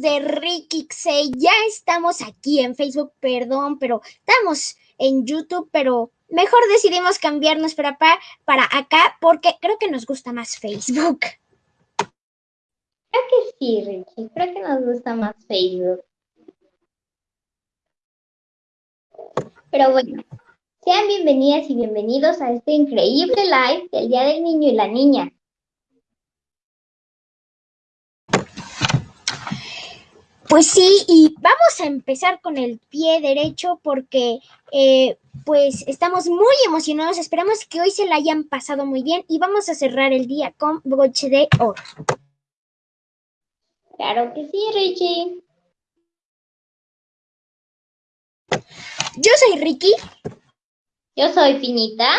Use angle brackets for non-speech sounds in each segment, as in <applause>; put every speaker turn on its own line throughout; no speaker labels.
de Rikixey, ya estamos aquí en Facebook, perdón, pero estamos en YouTube, pero mejor decidimos cambiarnos para, para acá porque creo que nos gusta más Facebook.
Creo que sí, Richie, creo que nos gusta más Facebook. Pero bueno, sean bienvenidas y bienvenidos a este increíble live del Día del Niño y la Niña.
Pues sí, y vamos a empezar con el pie derecho porque eh, pues estamos muy emocionados. Esperamos que hoy se la hayan pasado muy bien y vamos a cerrar el día con broche de oro.
Claro que sí, Richie.
Yo soy Ricky.
Yo soy Pinita.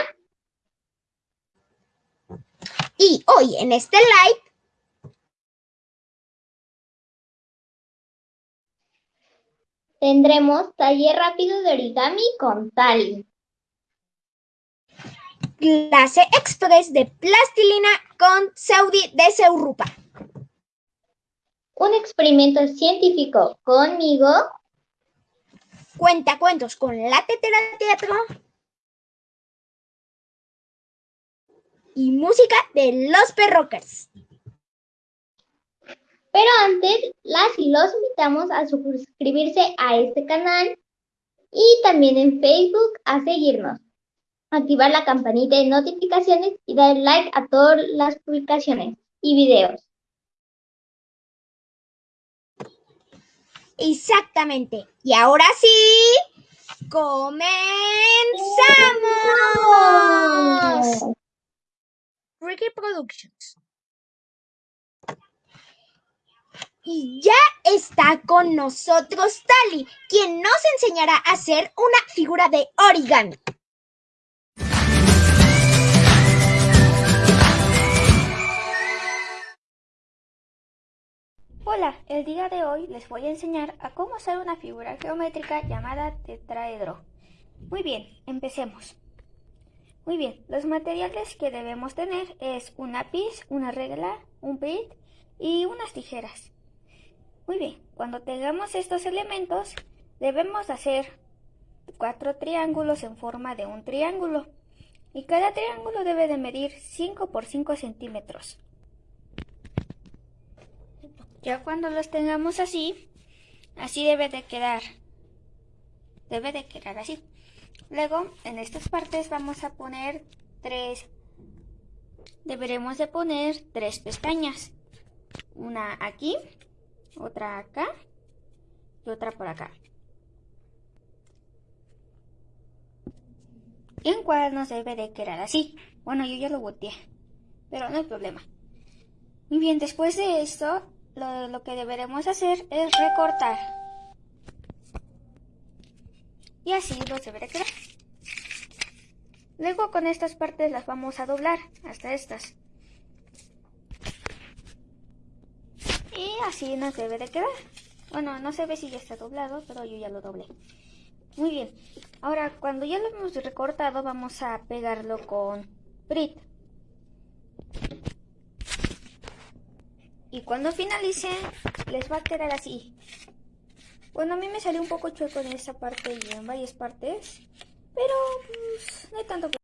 Y hoy en este live
Tendremos taller rápido de origami con Tali.
Clase express de plastilina con Saudi de Seurupa.
Un experimento científico conmigo.
Cuentacuentos con la tetera de teatro. Y música de los perrockers.
Pero antes, las y los invitamos a suscribirse a este canal y también en Facebook a seguirnos. Activar la campanita de notificaciones y dar like a todas las publicaciones y videos.
Exactamente. Y ahora sí, comenzamos. Ricky Productions. Y ya está con nosotros Tali, quien nos enseñará a hacer una figura de origami.
Hola, el día de hoy les voy a enseñar a cómo hacer una figura geométrica llamada tetraedro. Muy bien, empecemos. Muy bien, los materiales que debemos tener es un lápiz, una regla, un bit y unas tijeras. Muy bien, cuando tengamos estos elementos, debemos hacer cuatro triángulos en forma de un triángulo. Y cada triángulo debe de medir 5 por 5 centímetros. Ya cuando los tengamos así, así debe de quedar. Debe de quedar así. Luego, en estas partes vamos a poner tres... Deberemos de poner tres pestañas. Una aquí otra acá y otra por acá. En cual nos debe de quedar así. Bueno, yo ya lo boteé, pero no hay problema. Muy bien, después de esto, lo, lo que deberemos hacer es recortar. Y así los deberá quedar. Luego con estas partes las vamos a doblar hasta estas. Y así nos debe de quedar. Bueno, no se ve si ya está doblado, pero yo ya lo doblé. Muy bien. Ahora, cuando ya lo hemos recortado, vamos a pegarlo con Brit. Y cuando finalice, les va a quedar así. Bueno, a mí me salió un poco chueco en esta parte y en varias partes. Pero, pues, no hay tanto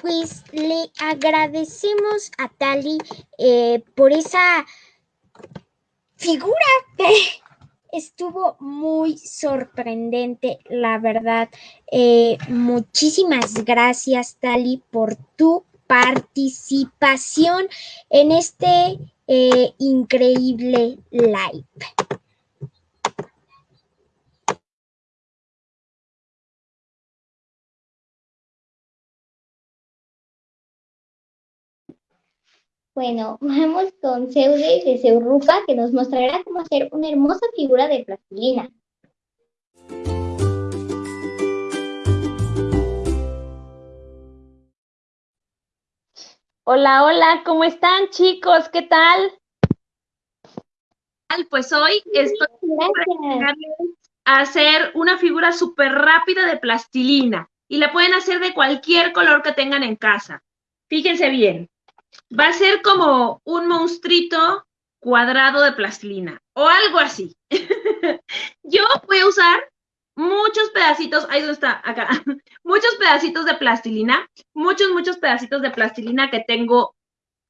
pues le agradecemos a Tali eh, por esa figura. <laughs> Estuvo muy sorprendente, la verdad. Eh, muchísimas gracias, Tali, por tu participación en este eh, increíble live.
Bueno, <laughs> vamos con Seude de Seurupa, que nos mostrará cómo hacer una hermosa figura de plastilina.
Hola, hola, ¿cómo están chicos? ¿Qué tal? Pues hoy estoy a hacer una figura súper rápida de plastilina y la pueden hacer de cualquier color que tengan en casa. Fíjense bien, va a ser como un monstruito cuadrado de plastilina o algo así. <laughs> Yo voy a usar muchos pedacitos, ahí donde está, acá, <laughs> muchos pedacitos de plastilina, muchos, muchos pedacitos de plastilina que tengo,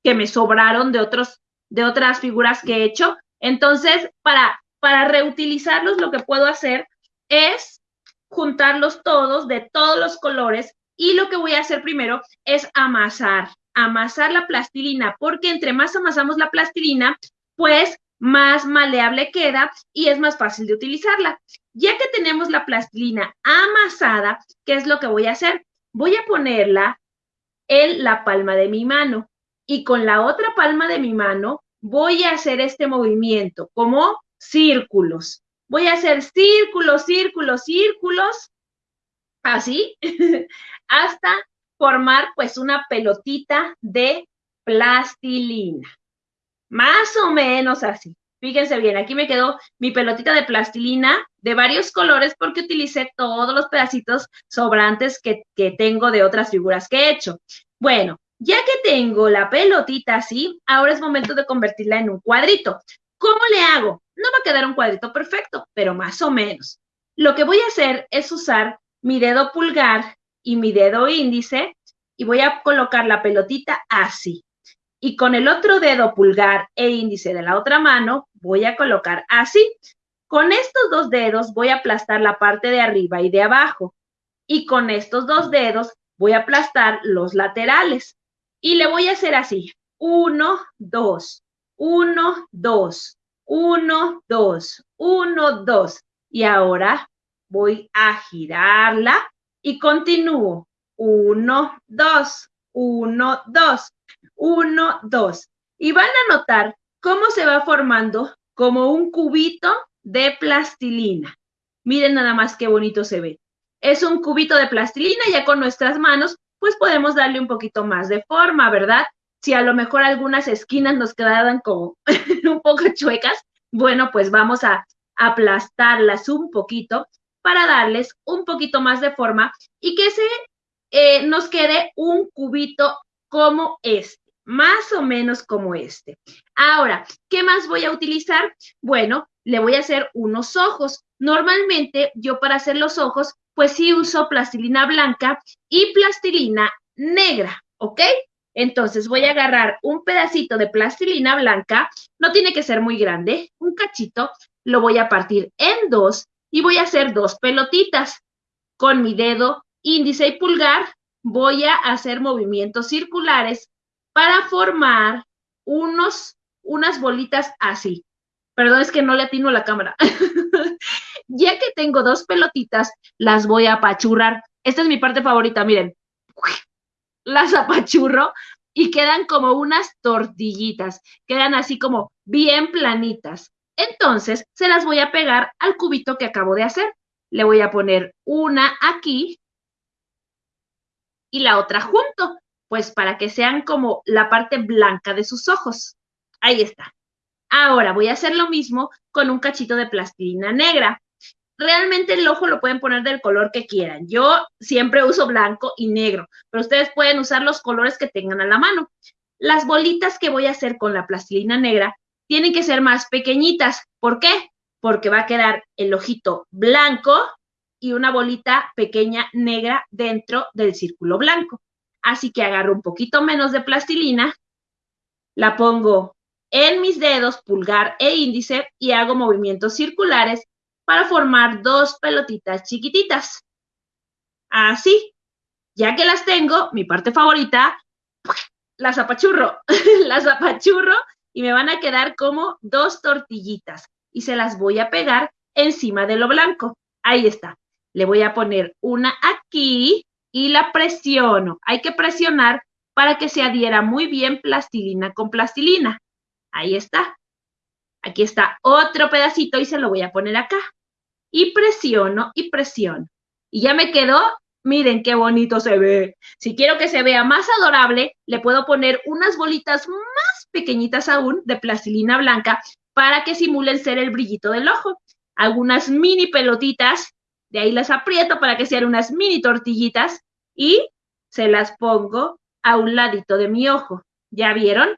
que me sobraron de otros, de otras figuras que he hecho. Entonces, para, para reutilizarlos, lo que puedo hacer es juntarlos todos de todos los colores y lo que voy a hacer primero es amasar, amasar la plastilina, porque entre más amasamos la plastilina, pues más maleable queda y es más fácil de utilizarla. Ya que tenemos la plastilina amasada, ¿qué es lo que voy a hacer? Voy a ponerla en la palma de mi mano y con la otra palma de mi mano voy a hacer este movimiento como círculos. Voy a hacer círculos, círculos, círculos, así, <laughs> hasta formar pues una pelotita de plastilina. Más o menos así. Fíjense bien, aquí me quedó mi pelotita de plastilina de varios colores porque utilicé todos los pedacitos sobrantes que, que tengo de otras figuras que he hecho. Bueno, ya que tengo la pelotita así, ahora es momento de convertirla en un cuadrito. ¿Cómo le hago? No va a quedar un cuadrito perfecto, pero más o menos. Lo que voy a hacer es usar mi dedo pulgar y mi dedo índice y voy a colocar la pelotita así. Y con el otro dedo pulgar e índice de la otra mano voy a colocar así. Con estos dos dedos voy a aplastar la parte de arriba y de abajo. Y con estos dos dedos voy a aplastar los laterales. Y le voy a hacer así. Uno, dos, uno, dos, uno, dos, uno, dos. Y ahora voy a girarla y continúo. Uno, dos, uno, dos, uno, dos. Y van a notar cómo se va formando como un cubito de plastilina. Miren nada más qué bonito se ve. Es un cubito de plastilina, ya con nuestras manos, pues podemos darle un poquito más de forma, ¿verdad? Si a lo mejor algunas esquinas nos quedaban como <laughs> un poco chuecas, bueno, pues vamos a aplastarlas un poquito para darles un poquito más de forma y que se eh, nos quede un cubito como este, más o menos como este. Ahora, ¿qué más voy a utilizar? Bueno, le voy a hacer unos ojos. Normalmente yo para hacer los ojos, pues sí uso plastilina blanca y plastilina negra, ¿ok? Entonces voy a agarrar un pedacito de plastilina blanca, no tiene que ser muy grande, un cachito, lo voy a partir en dos y voy a hacer dos pelotitas. Con mi dedo índice y pulgar voy a hacer movimientos circulares para formar unos, unas bolitas así. Perdón, es que no le atino la cámara. <laughs> ya que tengo dos pelotitas, las voy a apachurrar. Esta es mi parte favorita, miren. Las apachurro y quedan como unas tortillitas. Quedan así como bien planitas. Entonces, se las voy a pegar al cubito que acabo de hacer. Le voy a poner una aquí y la otra junto, pues para que sean como la parte blanca de sus ojos. Ahí está. Ahora voy a hacer lo mismo con un cachito de plastilina negra. Realmente el ojo lo pueden poner del color que quieran. Yo siempre uso blanco y negro, pero ustedes pueden usar los colores que tengan a la mano. Las bolitas que voy a hacer con la plastilina negra tienen que ser más pequeñitas. ¿Por qué? Porque va a quedar el ojito blanco y una bolita pequeña negra dentro del círculo blanco. Así que agarro un poquito menos de plastilina, la pongo en mis dedos, pulgar e índice, y hago movimientos circulares para formar dos pelotitas chiquititas. Así. Ya que las tengo, mi parte favorita, las apachurro, <laughs> las apachurro y me van a quedar como dos tortillitas y se las voy a pegar encima de lo blanco. Ahí está. Le voy a poner una aquí y la presiono. Hay que presionar para que se adhiera muy bien plastilina con plastilina. Ahí está. Aquí está otro pedacito y se lo voy a poner acá. Y presiono y presiono. Y ya me quedó, miren qué bonito se ve. Si quiero que se vea más adorable, le puedo poner unas bolitas más pequeñitas aún de plastilina blanca para que simulen ser el brillito del ojo. Algunas mini pelotitas, de ahí las aprieto para que sean unas mini tortillitas y se las pongo a un ladito de mi ojo. ¿Ya vieron?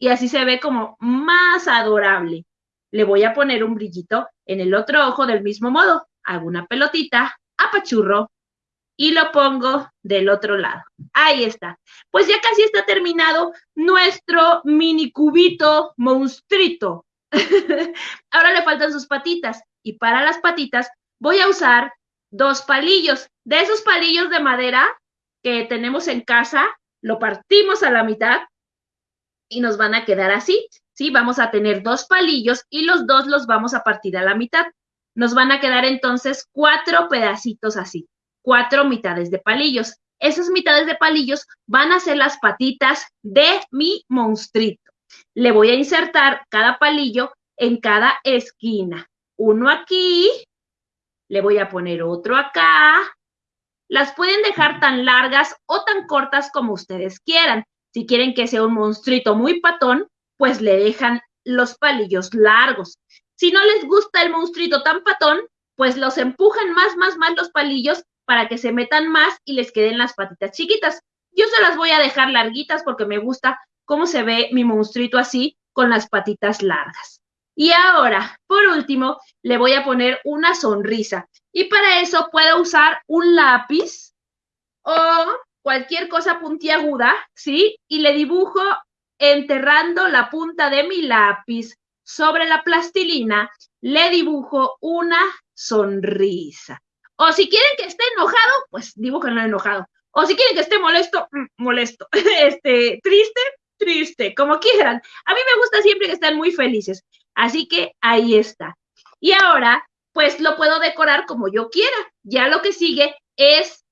Y así se ve como más adorable. Le voy a poner un brillito en el otro ojo del mismo modo. Hago una pelotita, apachurro y lo pongo del otro lado. Ahí está. Pues ya casi está terminado nuestro mini cubito monstruito. <laughs> Ahora le faltan sus patitas y para las patitas voy a usar dos palillos. De esos palillos de madera que tenemos en casa, lo partimos a la mitad y nos van a quedar así. ¿sí? Vamos a tener dos palillos y los dos los vamos a partir a la mitad. Nos van a quedar entonces cuatro pedacitos así, cuatro mitades de palillos. Esas mitades de palillos van a ser las patitas de mi monstruito. Le voy a insertar cada palillo en cada esquina. Uno aquí, le voy a poner otro acá. Las pueden dejar tan largas o tan cortas como ustedes quieran. Si quieren que sea un monstruito muy patón, pues le dejan los palillos largos. Si no les gusta el monstruito tan patón, pues los empujan más, más, más los palillos para que se metan más y les queden las patitas chiquitas. Yo se las voy a dejar larguitas porque me gusta cómo se ve mi monstruito así con las patitas largas. Y ahora, por último, le voy a poner una sonrisa. Y para eso puedo usar un lápiz o cualquier cosa puntiaguda, ¿sí? Y le dibujo enterrando la punta de mi lápiz sobre la plastilina, le dibujo una sonrisa. O si quieren que esté enojado, pues dibújenlo enojado. O si quieren que esté molesto, mm, molesto. <laughs> Este, triste, triste, como quieran. A mí me gusta siempre que estén muy felices. Así que ahí está. Y ahora, pues lo puedo decorar como yo quiera. Ya lo que sigue es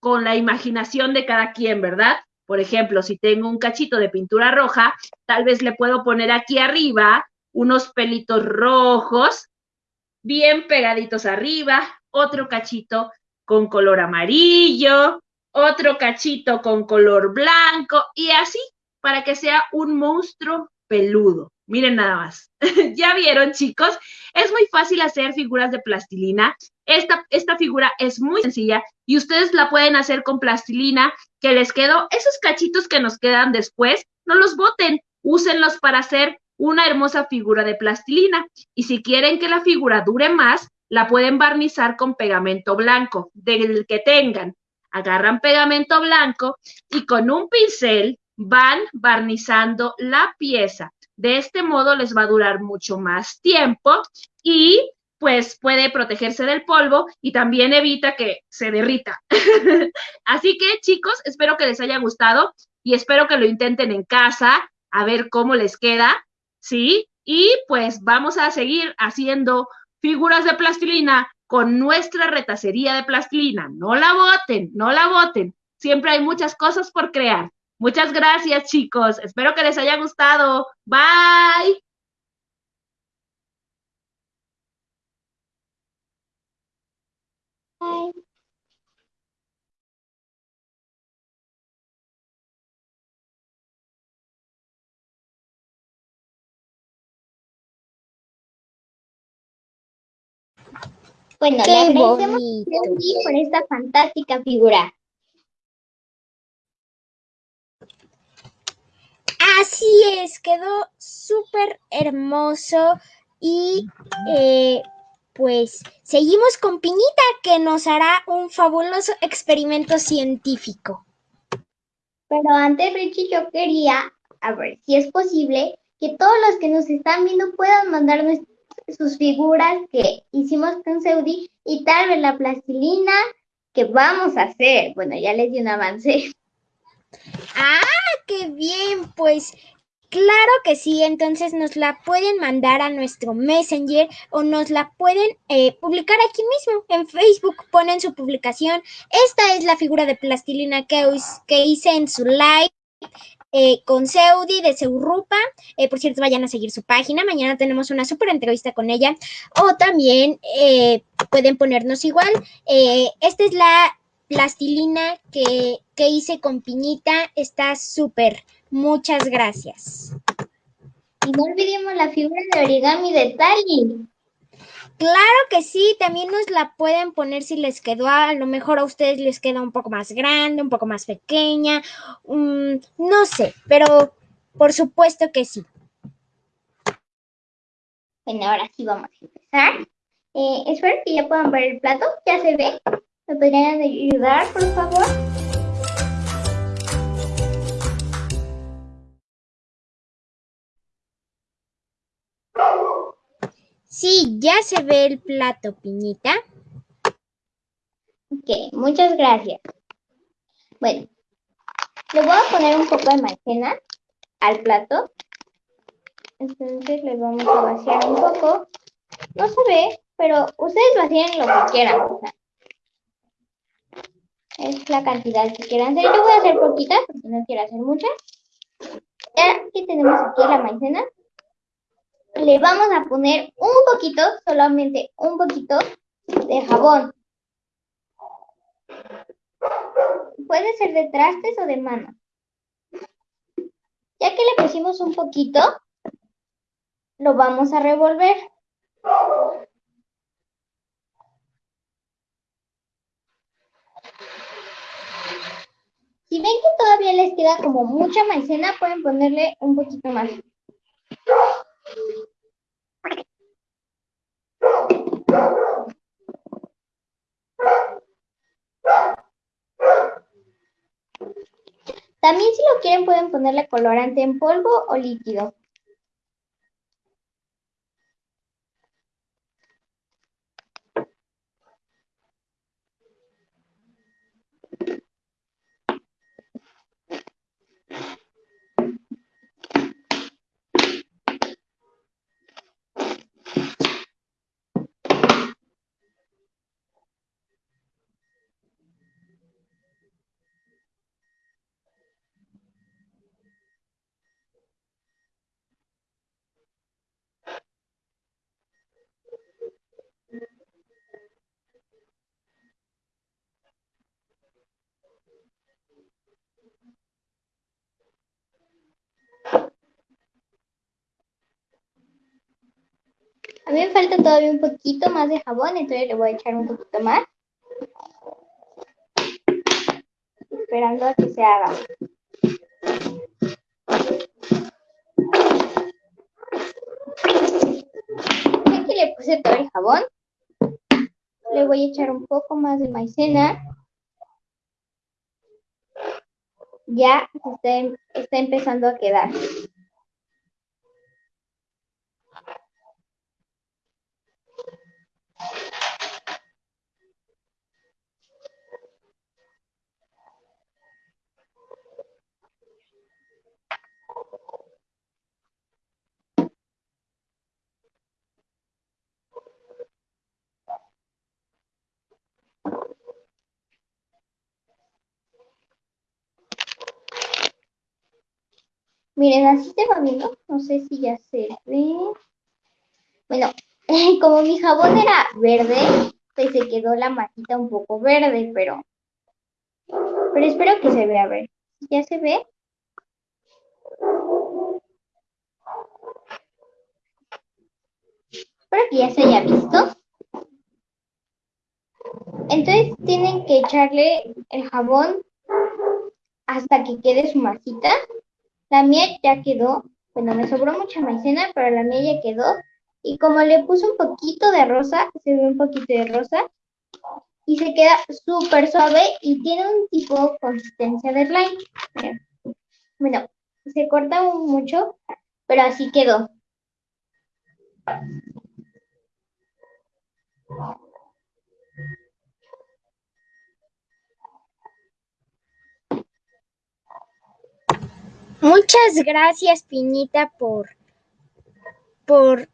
con la imaginación de cada quien, ¿verdad? Por ejemplo, si tengo un cachito de pintura roja, tal vez le puedo poner aquí arriba unos pelitos rojos, bien pegaditos arriba, otro cachito con color amarillo, otro cachito con color blanco y así para que sea un monstruo peludo. Miren nada más. <laughs> ¿Ya vieron, chicos? Es muy fácil hacer figuras de plastilina. Esta, esta figura es muy sencilla y ustedes la pueden hacer con plastilina que les quedó. Esos cachitos que nos quedan después, no los boten, úsenlos para hacer una hermosa figura de plastilina. Y si quieren que la figura dure más, la pueden barnizar con pegamento blanco, del que tengan. Agarran pegamento blanco y con un pincel van barnizando la pieza. De este modo les va a durar mucho más tiempo y pues puede protegerse del polvo y también evita que se derrita. <laughs> Así que chicos, espero que les haya gustado y espero que lo intenten en casa a ver cómo les queda, ¿sí? Y pues vamos a seguir haciendo figuras de plastilina con nuestra retacería de plastilina. No la boten, no la boten. Siempre hay muchas cosas por crear. Muchas gracias, chicos. Espero que les haya gustado. Bye.
Bueno, le agradecemos por esta fantástica figura.
Así es, quedó súper hermoso y eh, pues seguimos con Piñita que nos hará un fabuloso experimento científico.
Pero antes, Richie, yo quería, a ver si es posible, que todos los que nos están viendo puedan mandar sus figuras que hicimos con Seudi y tal vez la plastilina que vamos a hacer. Bueno, ya les di un avance. <laughs>
Ah, qué bien, pues claro que sí, entonces nos la pueden mandar a nuestro Messenger o nos la pueden eh, publicar aquí mismo en Facebook, ponen su publicación. Esta es la figura de plastilina que, que hice en su live eh, con Seudi de Seurupa. Eh, por cierto, vayan a seguir su página. Mañana tenemos una súper entrevista con ella. O también eh, pueden ponernos igual. esta es la plastilina que, que hice con piñita. Está súper. Muchas gracias.
Y no olvidemos la figura de origami de Tali.
Claro que sí, también nos la pueden poner si les quedó, a lo mejor a ustedes les queda un poco más grande, un poco más pequeña, mm, no sé, pero por supuesto que sí.
Bueno, ahora sí vamos a empezar. Eh, espero que ya puedan ver el plato, ya se ve. ¿Me podrían ayudar, por favor?
Sí, ya se ve el plato, Piñita.
Ok, muchas gracias. Bueno, le voy a poner un poco de maicena al plato. Entonces le vamos a vaciar un poco. No se ve, pero ustedes vacían lo que quieran. es la cantidad que quieran hacer. Yo voy a hacer poquita, porque no quiero hacer mucha. Ya que tenemos aquí la maicena, le vamos a poner un poquito, solamente un poquito de jabón. Puede ser de trastes o de mano. Ya que le pusimos un poquito, lo vamos a revolver. Si ven que todavía les queda como mucha maicena, pueden ponerle un poquito más. También si lo quieren pueden ponerle colorante en polvo o líquido. A mí me falta todavía un poquito más de jabón, entonces le voy a echar un poquito más. Esperando a que se haga. Aquí le puse todo el jabón. Le voy a echar un poco más de maicena. Ya está, está empezando a quedar. Miren, así se va viendo. No sé si ya se ve. Bueno, <laughs> como mi jabón era verde, pues se quedó la matita un poco verde, pero... Pero espero que se vea, a ver. ¿Ya se ve? Espero que ya se haya visto. Entonces tienen que echarle el jabón hasta que quede su masita. La mía ya quedó, bueno, me sobró mucha maicena, pero la mía ya quedó. Y como le puse un poquito de rosa, se ve un poquito de rosa, y se queda súper suave y tiene un tipo consistencia de slime. Bueno, se corta mucho, pero así quedó.
Muchas gracias, Piñita, por, por,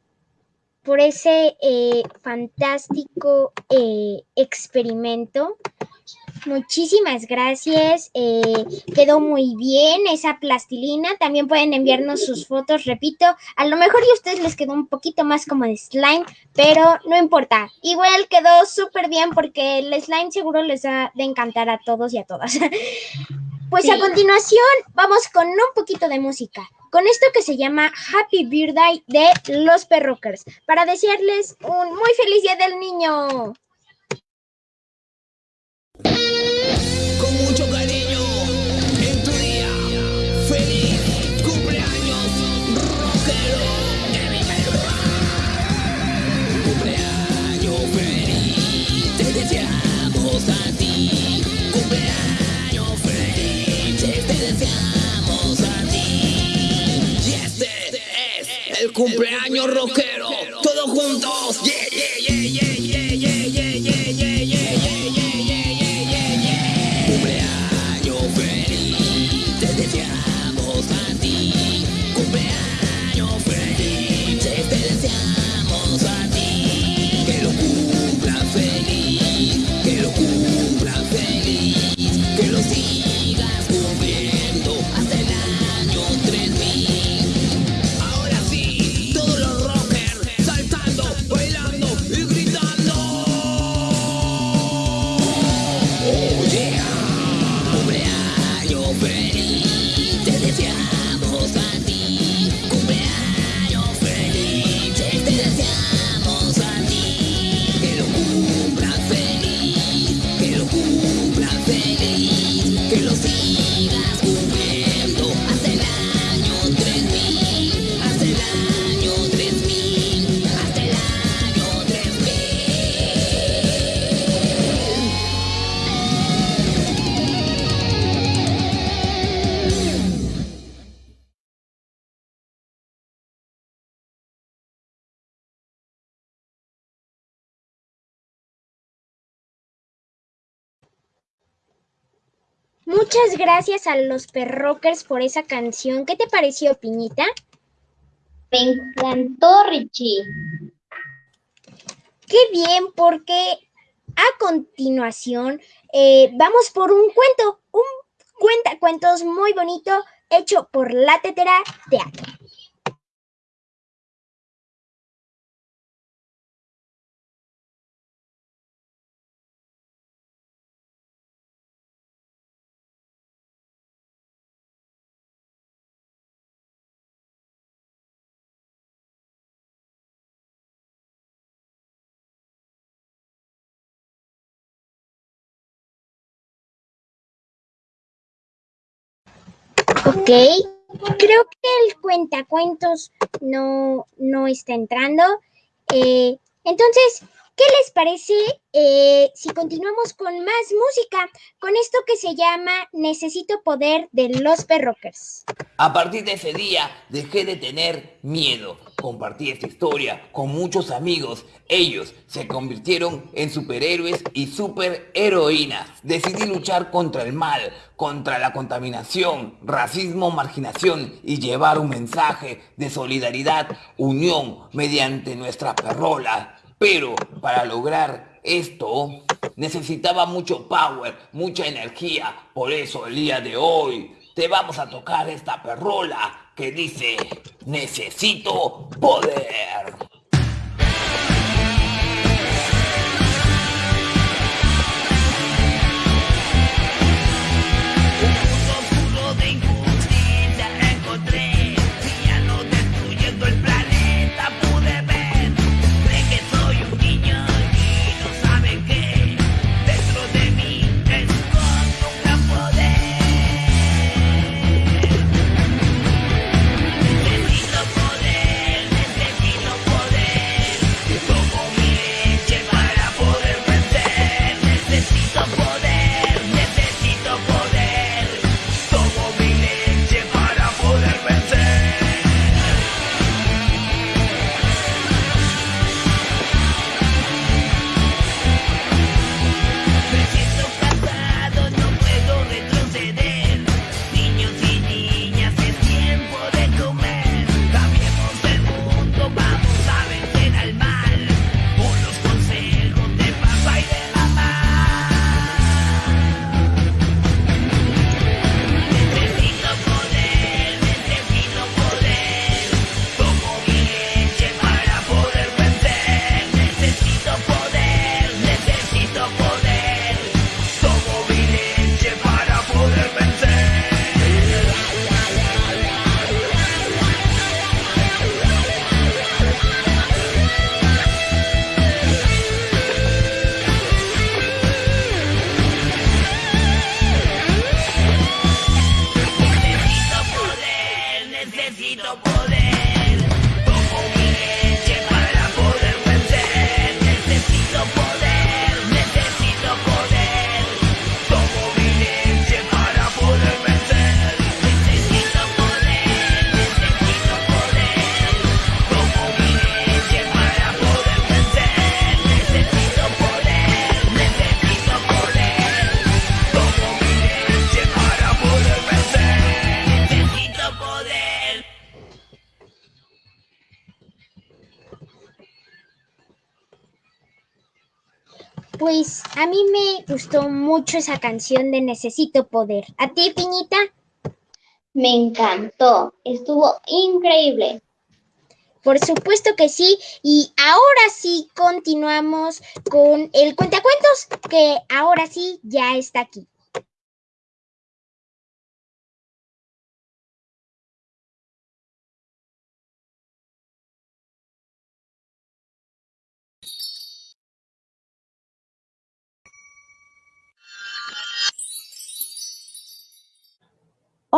por ese eh, fantástico eh, experimento. Muchísimas gracias. Eh, quedó muy bien esa plastilina. También pueden enviarnos sus fotos, repito. A lo mejor a ustedes les quedó un poquito más como de slime, pero no importa. Igual quedó súper bien porque el slime seguro les va de encantar a todos y a todas. <laughs> Pues a continuación vamos con un poquito de música, con esto que se llama Happy Birthday de los Perrockers, para desearles un muy feliz día del niño.
El cumpleaños rockero, todos juntos, yeah, yeah, yeah,
Muchas gracias a los Perrockers por esa canción. ¿Qué te pareció, Piñita?
Me encantó, Richie.
Qué bien, porque a continuación eh, vamos por un cuento, un cuentacuentos muy bonito hecho por La Tetera Teatro. Ok, creo que el cuentacuentos no, no está entrando. Eh, entonces, ¿qué les parece eh, si continuamos con más música? Con esto que se llama Necesito Poder de los Perrockers.
A partir de ese día dejé de tener miedo. Compartí esta historia con muchos amigos. Ellos se convirtieron en superhéroes y superheroínas. Decidí luchar contra el mal, contra la contaminación, racismo, marginación y llevar un mensaje de solidaridad, unión mediante nuestra perrola. Pero para lograr esto necesitaba mucho power, mucha energía. Por eso el día de hoy te vamos a tocar esta perrola que dice, necesito poder.
Pues a mí me gustó mucho esa canción de Necesito Poder. ¿A ti, Piñita?
Me encantó, estuvo increíble.
Por supuesto que sí. Y ahora sí continuamos con el cuentacuentos, que ahora sí ya está aquí.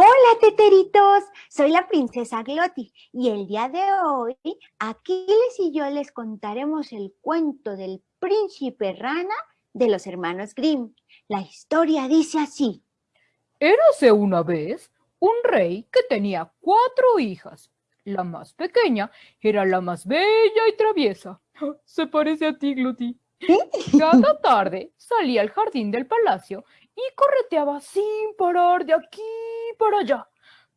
Hola, teteritos. Soy la princesa Gloti y el día de hoy Aquiles y yo les contaremos el cuento del príncipe rana de los hermanos Grimm. La historia dice así.
Érase una vez un rey que tenía cuatro hijas. La más pequeña era la más bella y traviesa. <gasps> Se parece a ti, Gloti. Cada <laughs> tarde salía al jardín del palacio y correteaba sin parar de aquí para allá.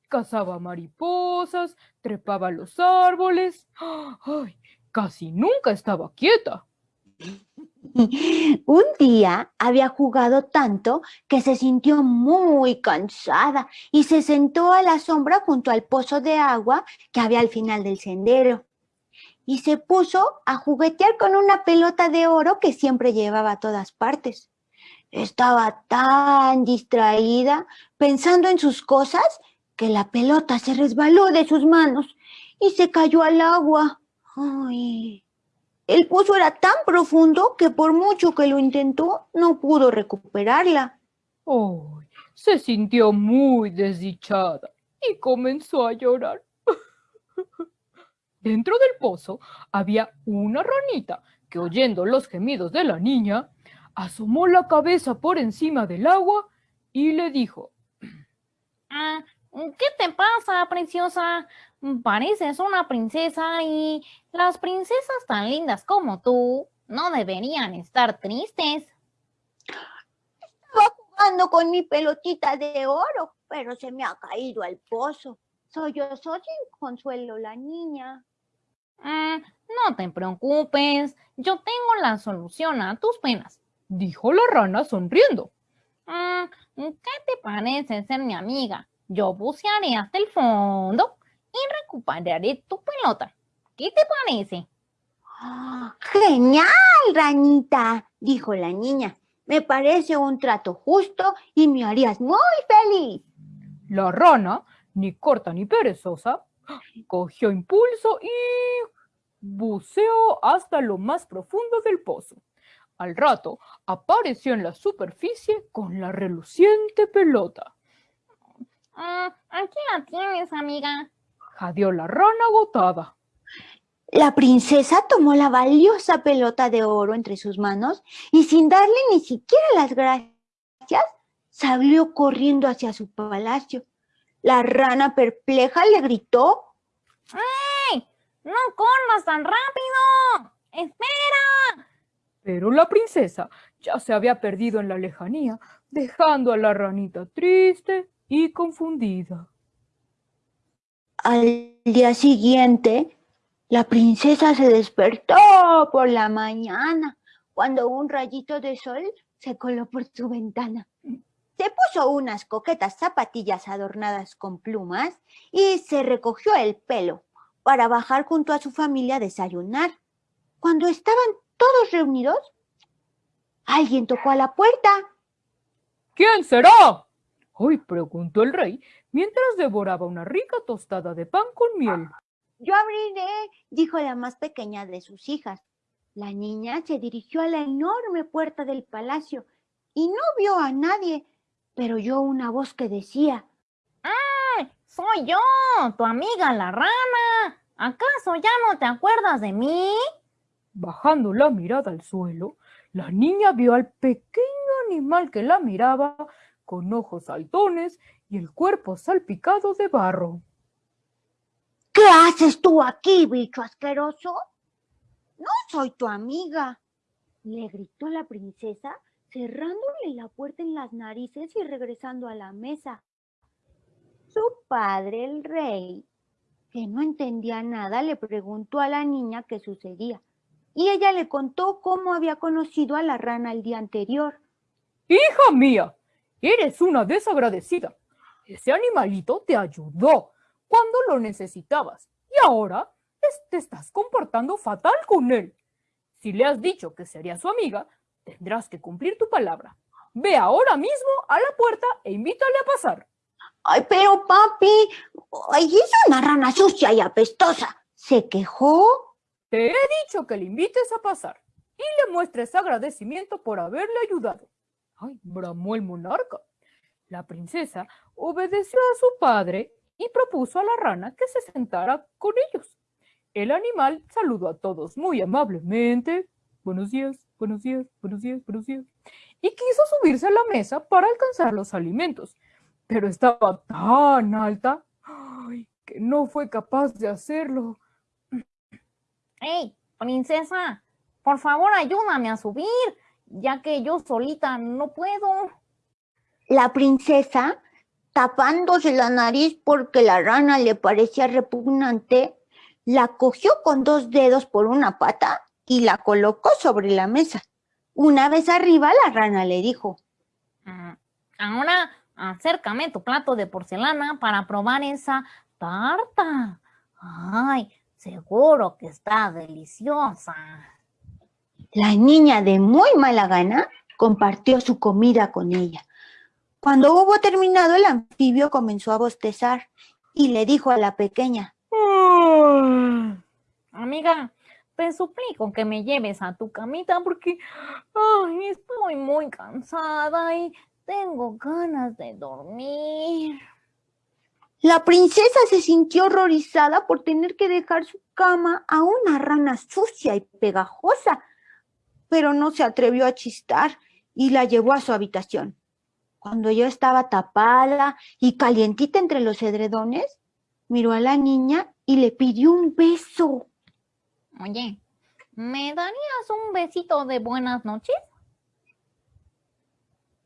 Cazaba mariposas, trepaba los árboles. ¡Ay! Casi nunca estaba quieta. <laughs>
Un día había jugado tanto que se sintió muy cansada y se sentó a la sombra junto al pozo de agua que había al final del sendero. Y se puso a juguetear con una pelota de oro que siempre llevaba a todas partes. Estaba tan distraída pensando en sus cosas que la pelota se resbaló de sus manos y se cayó al agua. Ay, el pozo era tan profundo que por mucho que lo intentó, no pudo recuperarla.
¡Ay! Se sintió muy desdichada y comenzó a llorar. Dentro del pozo había una ranita que oyendo los gemidos de la niña, asomó la cabeza por encima del agua y le dijo,
Ah, ¿Qué te pasa, preciosa? Pareces una princesa y las princesas tan lindas como tú no deberían estar tristes.
Estaba jugando con mi pelotita de oro, pero se me ha caído al pozo. Soy yo, soy sin consuelo la niña.
Ah, no te preocupes, yo tengo la solución a tus penas.
Dijo la rana sonriendo.
Ah, ¿Qué te parece ser mi amiga? Yo bucearé hasta el fondo y recuperaré tu pelota. ¿Qué te parece?
¡Ah, ¡Genial, ranita! dijo la niña. Me parece un trato justo y me harías muy feliz.
La rana, ni corta ni perezosa, cogió impulso y buceó hasta lo más profundo del pozo. Al rato apareció en la superficie con la reluciente pelota.
Ah, aquí la tienes, amiga.
Jadeó la rana agotada.
La princesa tomó la valiosa pelota de oro entre sus manos y sin darle ni siquiera las gracias, salió corriendo hacia su palacio. La rana perpleja le gritó.
¡Ey! ¡No corras tan rápido! ¡Espera!
Pero la princesa ya se había perdido en la lejanía, dejando a la ranita triste y confundida.
Al día siguiente, la princesa se despertó por la mañana cuando un rayito de sol se coló por su ventana. Se puso unas coquetas zapatillas adornadas con plumas y se recogió el pelo para bajar junto a su familia a desayunar. Cuando estaban todos reunidos, alguien tocó a la puerta.
¿Quién será? Hoy preguntó el rey mientras devoraba una rica tostada de pan con miel.
Yo abriré, dijo la más pequeña de sus hijas. La niña se dirigió a la enorme puerta del palacio y no vio a nadie, pero oyó una voz que decía,
¡Ay! ¡Soy yo! ¡Tu amiga la rana! ¿Acaso ya no te acuerdas de mí?
Bajando la mirada al suelo, la niña vio al pequeño animal que la miraba con ojos saltones y el cuerpo salpicado de barro.
¿Qué haces tú aquí, bicho asqueroso? No soy tu amiga, le gritó la princesa, cerrándole la puerta en las narices y regresando a la mesa. Su padre, el rey, que no entendía nada, le preguntó a la niña qué sucedía. Y ella le contó cómo había conocido a la rana el día anterior.
Hija mía, eres una desagradecida. Ese animalito te ayudó cuando lo necesitabas y ahora te estás comportando fatal con él. Si le has dicho que sería su amiga, tendrás que cumplir tu palabra. Ve ahora mismo a la puerta e invítale a pasar.
Ay, pero papi, ay, es una rana sucia y apestosa. ¿Se quejó?
Te he dicho que le invites a pasar y le muestres agradecimiento por haberle ayudado. Ay, bramó el monarca. La princesa obedeció a su padre y propuso a la rana que se sentara con ellos. El animal saludó a todos muy amablemente. Buenos días, buenos días, buenos días, buenos días. Y quiso subirse a la mesa para alcanzar los alimentos, pero estaba tan alta que no fue capaz de hacerlo.
¡Ey, princesa! Por favor, ayúdame a subir, ya que yo solita no puedo.
La princesa, tapándose la nariz porque la rana le parecía repugnante, la cogió con dos dedos por una pata y la colocó sobre la mesa. Una vez arriba, la rana le dijo,
Mm, Ahora acércame tu plato de porcelana para probar esa tarta. Ay, seguro que está deliciosa.
La niña de muy mala gana compartió su comida con ella. Cuando hubo terminado, el anfibio comenzó a bostezar y le dijo a la pequeña,
Amiga, te suplico que me lleves a tu camita porque ay, estoy muy cansada y tengo ganas de dormir.
La princesa se sintió horrorizada por tener que dejar su cama a una rana sucia y pegajosa, pero no se atrevió a chistar y la llevó a su habitación. Cuando yo estaba tapada y calientita entre los edredones, miró a la niña y le pidió un beso.
Oye, ¿me darías un besito de buenas noches?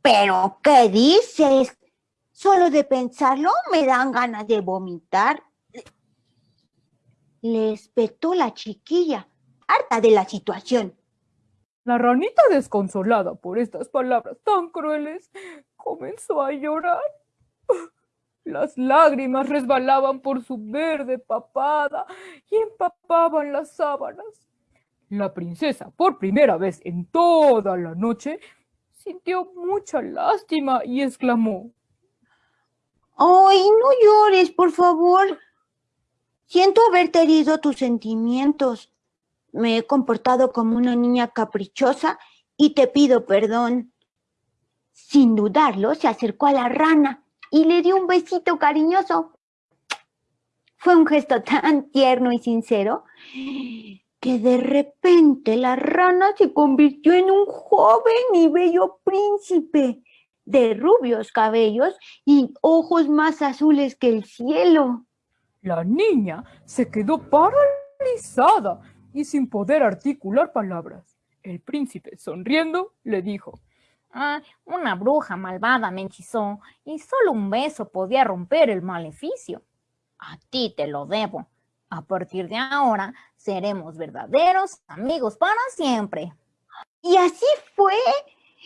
¿Pero qué dices? Solo de pensarlo me dan ganas de vomitar. Le espetó la chiquilla, harta de la situación.
La ranita, desconsolada por estas palabras tan crueles, comenzó a llorar. Las lágrimas resbalaban por su verde papada y empapaban las sábanas. La princesa, por primera vez en toda la noche, sintió mucha lástima y exclamó,
Ay, no llores, por favor. Siento haberte herido tus sentimientos. Me he comportado como una niña caprichosa y te pido perdón. Sin dudarlo, se acercó a la rana y le dio un besito cariñoso. Fue un gesto tan tierno y sincero que de repente la rana se convirtió en un joven y bello príncipe de rubios cabellos y ojos más azules que el cielo.
La niña se quedó paralizada y sin poder articular palabras. El príncipe, sonriendo, le dijo,
Ah, una bruja malvada me hechizó y solo un beso podía romper el maleficio. A ti te lo debo. A partir de ahora seremos verdaderos amigos para siempre.
Y así fue.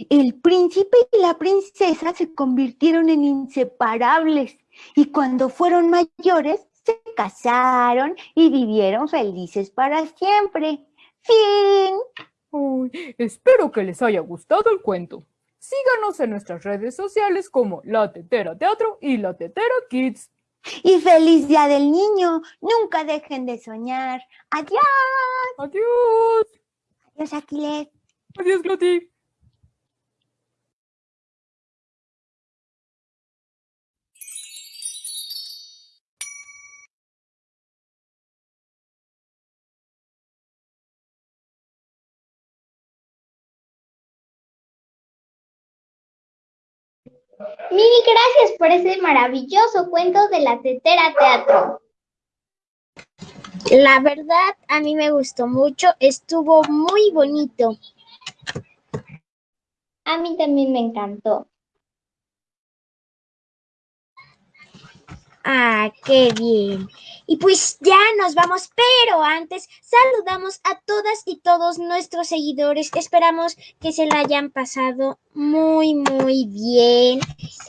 El príncipe y la princesa se convirtieron en inseparables y cuando fueron mayores se casaron y vivieron felices para siempre. Fin.
Uy, espero que les haya gustado el cuento. Síganos en nuestras redes sociales como La Tetera Teatro y La Tetera Kids.
Y feliz día del niño. Nunca dejen de soñar. Adiós.
Adiós.
Adiós, Aquiles.
Adiós, Gloti.
Mil gracias por ese maravilloso cuento de la Tetera Teatro.
La verdad, a mí me gustó mucho, estuvo muy bonito.
A mí también me encantó.
Ah, qué bien. Y pues ya nos vamos, pero antes saludamos a todas y todos nuestros seguidores. Esperamos que se la hayan pasado muy, muy bien.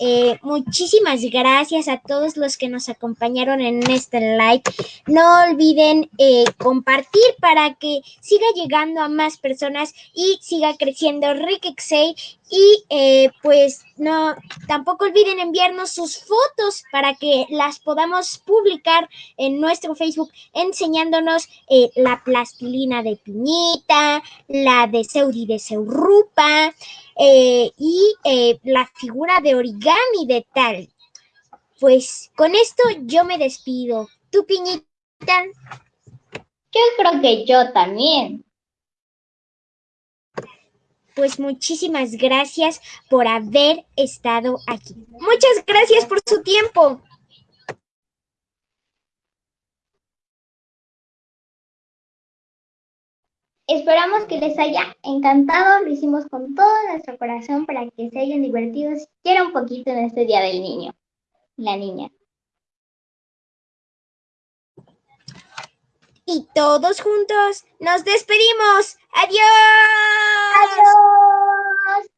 Eh, muchísimas gracias a todos los que nos acompañaron en este live. No olviden eh, compartir para que siga llegando a más personas y siga creciendo Rikexei. Y eh, pues no, tampoco olviden enviarnos sus fotos para que las podamos publicar en nuestro Facebook enseñándonos eh, la plastilina de piñita, la de Seudi de Seurupa eh, y eh, la figura de origami de tal. Pues con esto yo me despido. ¿Tu piñita?
Yo creo que yo también.
Pues muchísimas gracias por haber estado aquí. Muchas gracias por su tiempo.
Esperamos que les haya encantado. Lo hicimos con todo nuestro corazón para que se hayan divertido siquiera un poquito en este Día del Niño. La niña.
Y todos juntos nos despedimos. ¡Adiós!
¡Adiós!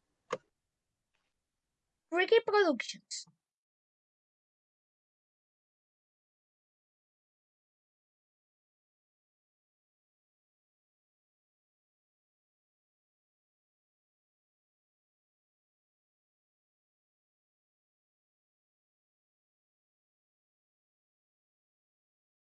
Ricky Productions.